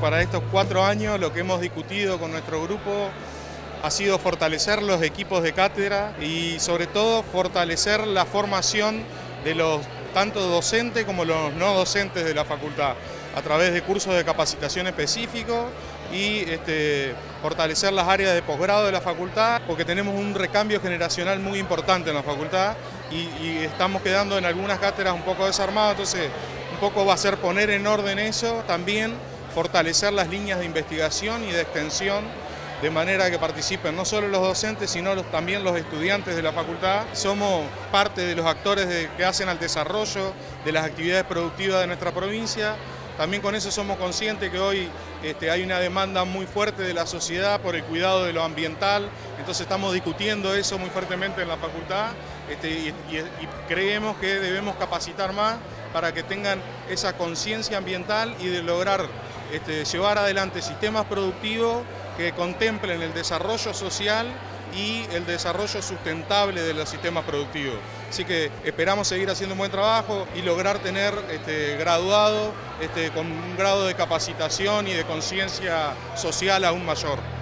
para estos cuatro años lo que hemos discutido con nuestro grupo ha sido fortalecer los equipos de cátedra y sobre todo fortalecer la formación de los tanto docentes como los no docentes de la facultad a través de cursos de capacitación específicos y este, fortalecer las áreas de posgrado de la facultad porque tenemos un recambio generacional muy importante en la facultad y, y estamos quedando en algunas cátedras un poco desarmados, entonces un poco va a ser poner en orden eso, también fortalecer las líneas de investigación y de extensión de manera que participen no solo los docentes, sino también los estudiantes de la facultad. Somos parte de los actores que hacen al desarrollo de las actividades productivas de nuestra provincia. También con eso somos conscientes que hoy este, hay una demanda muy fuerte de la sociedad por el cuidado de lo ambiental, entonces estamos discutiendo eso muy fuertemente en la facultad este, y, creemos que debemos capacitar más para que tengan esa conciencia ambiental y de lograr este, llevar adelante sistemas productivos que contemplen el desarrollo social y el desarrollo sustentable de los sistemas productivos. Así que esperamos seguir haciendo un buen trabajo y lograr tener este, graduado este, con un grado de capacitación y de conciencia social aún mayor.